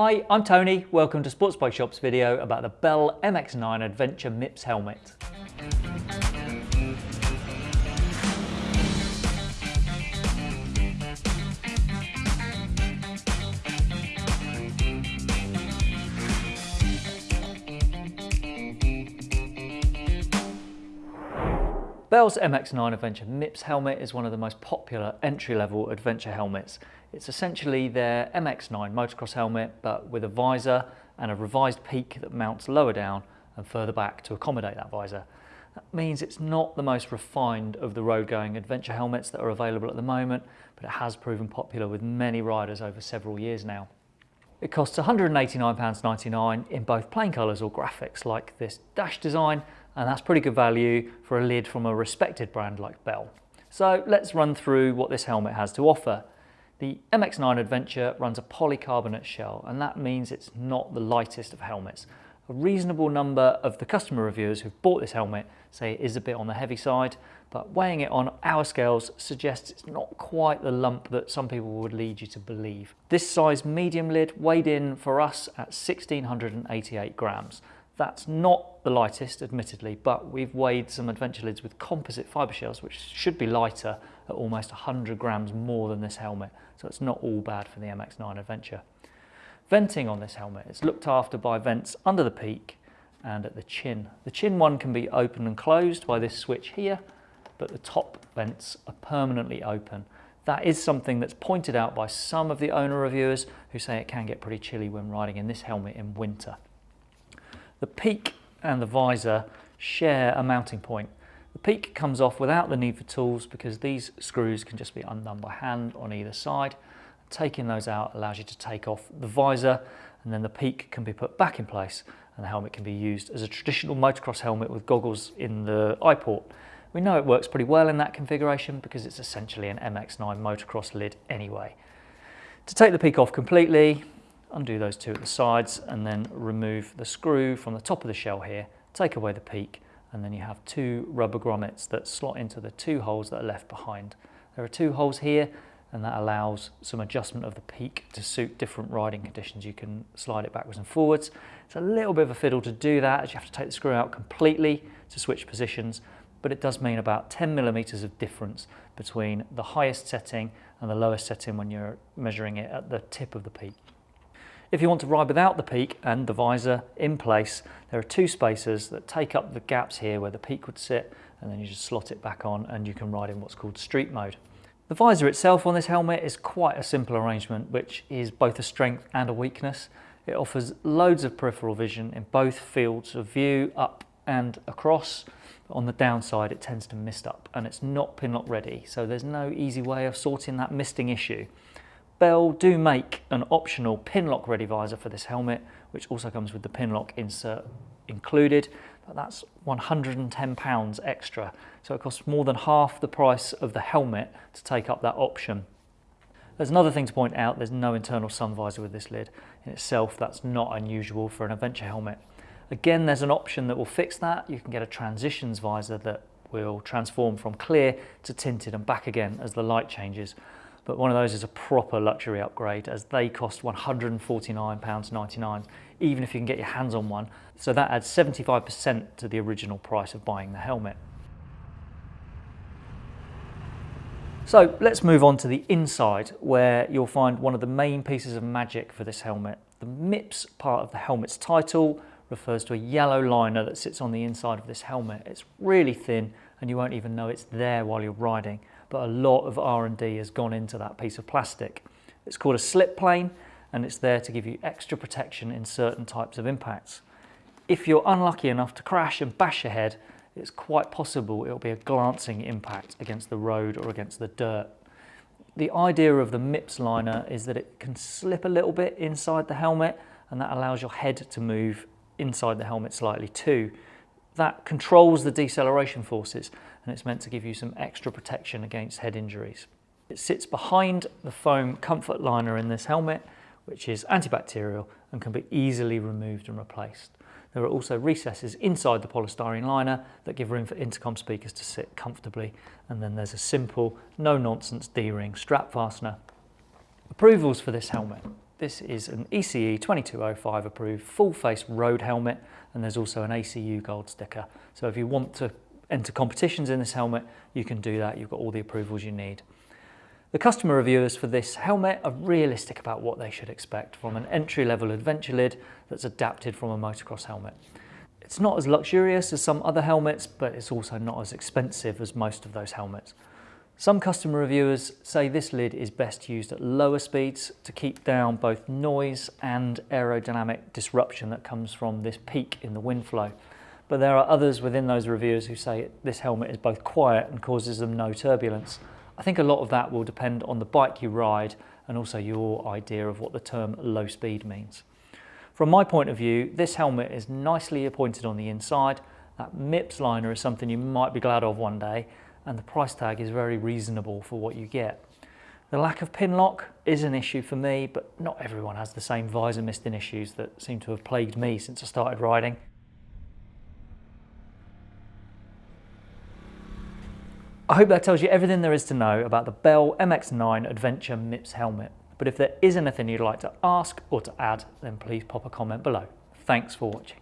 Hi, I'm Tony. Welcome to Sports Bike Shop's video about the Bell MX-9 Adventure MIPS helmet. Bell's MX-9 Adventure MIPS helmet is one of the most popular entry-level adventure helmets. It's essentially their MX-9 motocross helmet but with a visor and a revised peak that mounts lower down and further back to accommodate that visor. That means it's not the most refined of the road-going adventure helmets that are available at the moment, but it has proven popular with many riders over several years now. It costs £189.99 in both plain colours or graphics like this dash design and that's pretty good value for a lid from a respected brand like Bell. So let's run through what this helmet has to offer. The MX-9 Adventure runs a polycarbonate shell and that means it's not the lightest of helmets. A reasonable number of the customer reviewers who've bought this helmet say it is a bit on the heavy side, but weighing it on our scales suggests it's not quite the lump that some people would lead you to believe. This size medium lid weighed in for us at 1688 grams. That's not the lightest, admittedly, but we've weighed some adventure lids with composite fibre shells, which should be lighter at almost 100 grams more than this helmet, so it's not all bad for the MX-9 Adventure. Venting on this helmet is looked after by vents under the peak and at the chin. The chin one can be open and closed by this switch here, but the top vents are permanently open. That is something that's pointed out by some of the owner reviewers who say it can get pretty chilly when riding in this helmet in winter. The peak and the visor share a mounting point. The peak comes off without the need for tools because these screws can just be undone by hand on either side. Taking those out allows you to take off the visor and then the peak can be put back in place and the helmet can be used as a traditional motocross helmet with goggles in the eye port. We know it works pretty well in that configuration because it's essentially an MX-9 motocross lid anyway. To take the peak off completely, undo those two at the sides and then remove the screw from the top of the shell here, take away the peak and then you have two rubber grommets that slot into the two holes that are left behind. There are two holes here and that allows some adjustment of the peak to suit different riding conditions. You can slide it backwards and forwards. It's a little bit of a fiddle to do that as you have to take the screw out completely to switch positions, but it does mean about 10 millimeters of difference between the highest setting and the lowest setting when you're measuring it at the tip of the peak. If you want to ride without the peak and the visor in place, there are two spacers that take up the gaps here where the peak would sit and then you just slot it back on and you can ride in what's called street mode. The visor itself on this helmet is quite a simple arrangement which is both a strength and a weakness. It offers loads of peripheral vision in both fields of view, up and across. On the downside it tends to mist up and it's not pinlock ready so there's no easy way of sorting that misting issue. Bell do make an optional pinlock ready visor for this helmet, which also comes with the pinlock insert included, but that's £110 extra. So it costs more than half the price of the helmet to take up that option. There's another thing to point out, there's no internal sun visor with this lid. In itself, that's not unusual for an adventure helmet. Again, there's an option that will fix that. You can get a transitions visor that will transform from clear to tinted and back again as the light changes but one of those is a proper luxury upgrade as they cost £149.99 even if you can get your hands on one. So that adds 75% to the original price of buying the helmet. So let's move on to the inside where you'll find one of the main pieces of magic for this helmet. The MIPS part of the helmet's title refers to a yellow liner that sits on the inside of this helmet. It's really thin and you won't even know it's there while you're riding but a lot of R&D has gone into that piece of plastic. It's called a slip plane and it's there to give you extra protection in certain types of impacts. If you're unlucky enough to crash and bash your head, it's quite possible it'll be a glancing impact against the road or against the dirt. The idea of the MIPS liner is that it can slip a little bit inside the helmet and that allows your head to move inside the helmet slightly too. That controls the deceleration forces and it's meant to give you some extra protection against head injuries. It sits behind the foam comfort liner in this helmet, which is antibacterial and can be easily removed and replaced. There are also recesses inside the polystyrene liner that give room for intercom speakers to sit comfortably. And then there's a simple, no-nonsense D-ring strap fastener. Approvals for this helmet. This is an ECE 2205 approved full face road helmet and there's also an ACU gold sticker. So if you want to enter competitions in this helmet, you can do that. You've got all the approvals you need. The customer reviewers for this helmet are realistic about what they should expect from an entry-level adventure lid that's adapted from a motocross helmet. It's not as luxurious as some other helmets, but it's also not as expensive as most of those helmets. Some customer reviewers say this lid is best used at lower speeds to keep down both noise and aerodynamic disruption that comes from this peak in the wind flow. But there are others within those reviewers who say this helmet is both quiet and causes them no turbulence. I think a lot of that will depend on the bike you ride and also your idea of what the term low speed means. From my point of view, this helmet is nicely appointed on the inside. That MIPS liner is something you might be glad of one day and the price tag is very reasonable for what you get. The lack of pin lock is an issue for me, but not everyone has the same visor misting issues that seem to have plagued me since I started riding. I hope that tells you everything there is to know about the Bell MX-9 Adventure MIPS helmet. But if there is anything you'd like to ask or to add, then please pop a comment below. Thanks for watching.